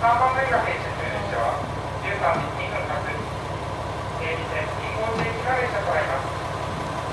3番目が編集中でしょ13